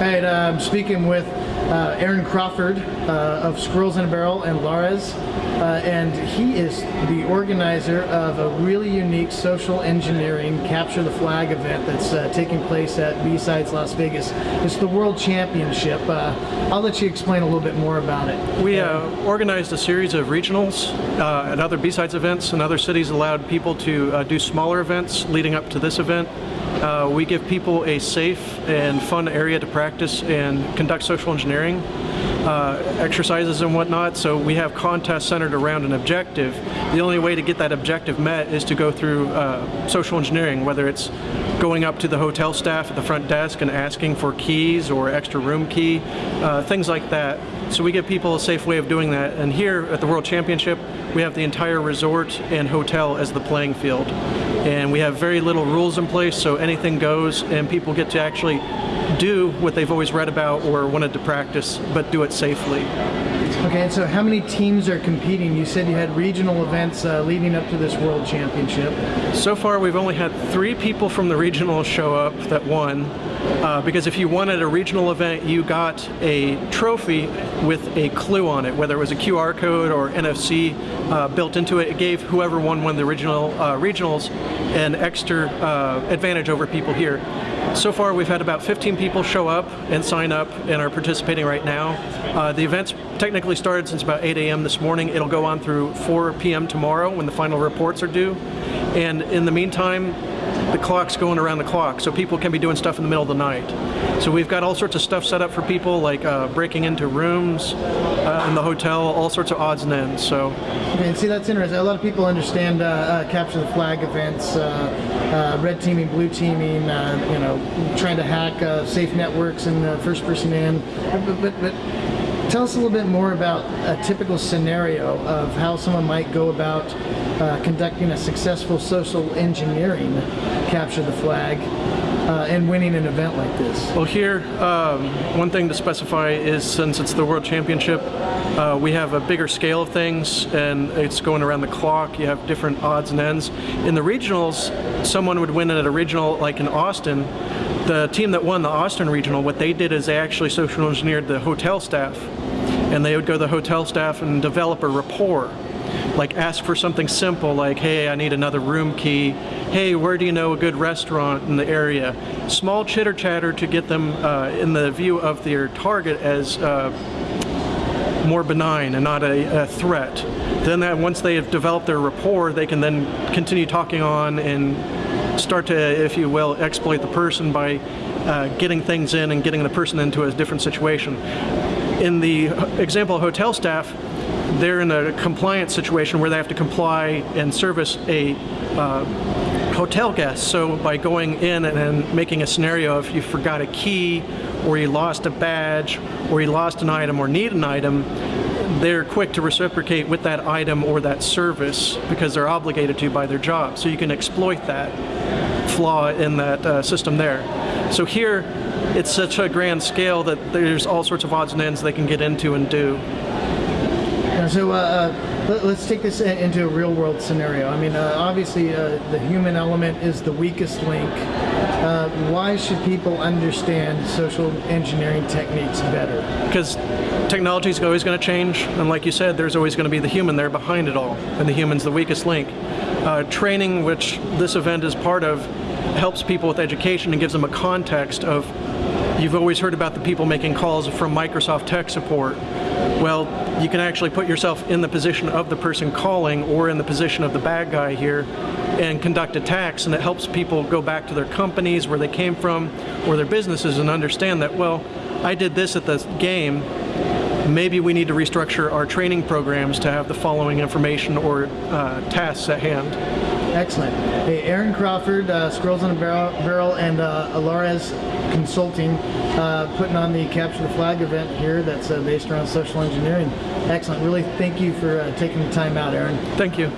right, uh, I'm speaking with uh, Aaron Crawford uh, of Squirrels in a Barrel and Lares, uh, and he is the organizer of a really unique social engineering Capture the Flag event that's uh, taking place at B-Sides Las Vegas. It's the World Championship. Uh, I'll let you explain a little bit more about it. We uh, organized a series of regionals uh, and other B-Sides events, and other cities allowed people to uh, do smaller events leading up to this event. Uh, we give people a safe and fun area to practice and conduct social engineering uh, exercises and whatnot. So we have contests centered around an objective. The only way to get that objective met is to go through uh, social engineering, whether it's going up to the hotel staff at the front desk and asking for keys or extra room key, uh, things like that. So we give people a safe way of doing that. And here at the World Championship, we have the entire resort and hotel as the playing field. And we have very little rules in place, so anything goes and people get to actually do what they've always read about or wanted to practice, but do it safely. Okay, and so how many teams are competing? You said you had regional events uh, leading up to this World Championship. So far, we've only had three people from the regional show up that won. Uh, because if you won at a regional event, you got a trophy with a clue on it, whether it was a QR code or NFC uh, built into it. It gave whoever won one of the original uh, regionals an extra uh, advantage over people here. So far, we've had about 15 people show up and sign up and are participating right now. Uh, the event's technically started since about 8 a.m. this morning. It'll go on through 4 p.m. tomorrow when the final reports are due. And in the meantime, the clock's going around the clock, so people can be doing stuff in the middle of the night. So we've got all sorts of stuff set up for people, like uh, breaking into rooms uh, in the hotel, all sorts of odds and ends. So, okay, see, that's interesting. A lot of people understand uh, uh capture the flag events, uh, red teaming, blue teaming, you know, trying to hack safe networks and first person in, but, but, but Tell us a little bit more about a typical scenario of how someone might go about uh, conducting a successful social engineering capture the flag uh, and winning an event like this. Well here, um, one thing to specify is since it's the World Championship, uh, we have a bigger scale of things and it's going around the clock. You have different odds and ends. In the regionals, someone would win at a regional like in Austin, the team that won the Austin Regional, what they did is they actually social engineered the hotel staff. And they would go to the hotel staff and develop a rapport. Like ask for something simple like, hey, I need another room key. Hey, where do you know a good restaurant in the area? Small chitter chatter to get them uh, in the view of their target as uh, more benign and not a, a, threat. Then that once they have developed their rapport, they can then continue talking on and start to, if you will, exploit the person by uh, getting things in and getting the person into a different situation. In the example of hotel staff, they're in a compliance situation where they have to comply and service a uh, hotel guest. So by going in and then making a scenario if you forgot a key or you lost a badge or you lost an item or need an item, they're quick to reciprocate with that item or that service because they're obligated to by their job. So you can exploit that flaw in that uh, system there. So here, it's such a grand scale that there's all sorts of odds and ends they can get into and do. So uh, uh let's take this into a real world scenario. I mean, uh, obviously uh, the human element is the weakest link. Uh, why should people understand social engineering techniques better? Because technology is always going to change, and like you said, there's always going to be the human there behind it all, and the human's the weakest link. Uh, training, which this event is part of, helps people with education and gives them a context of You've always heard about the people making calls from Microsoft tech support. Well, you can actually put yourself in the position of the person calling or in the position of the bad guy here and conduct attacks and it helps people go back to their companies where they came from or their businesses and understand that, well, I did this at the game, maybe we need to restructure our training programs to have the following information or uh, tasks at hand. Excellent. Hey, Aaron Crawford, uh, Squirrels in a Barrel, Barrel and uh, Alares Consulting, uh, putting on the Capture the Flag event here that's uh, based around social engineering. Excellent. Really thank you for uh, taking the time out, Aaron. Thank you.